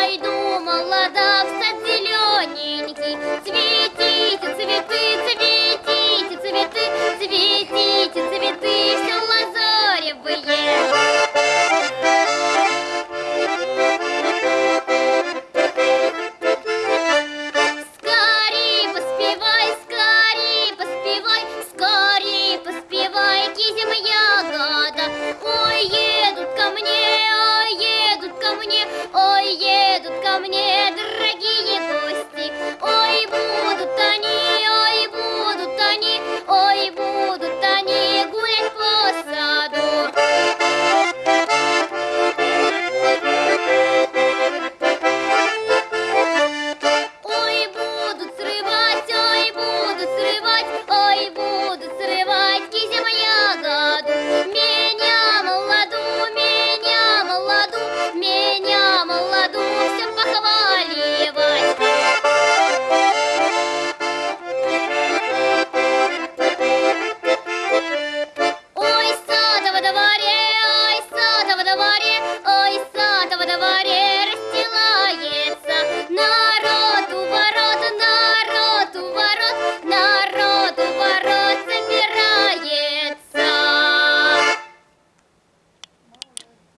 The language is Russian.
doido едут ко мне, дорогие.